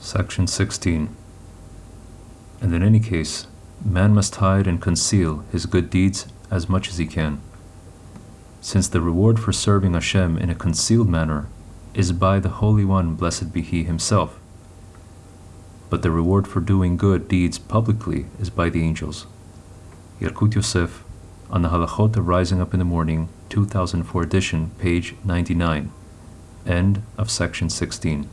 Section 16. And in any case, man must hide and conceal his good deeds as much as he can, since the reward for serving Hashem in a concealed manner is by the Holy One, blessed be He Himself. But the reward for doing good deeds publicly is by the angels. Yalkut Yosef, on the Halachot of Rising Up in the Morning, 2004 edition, page 99. End of section 16.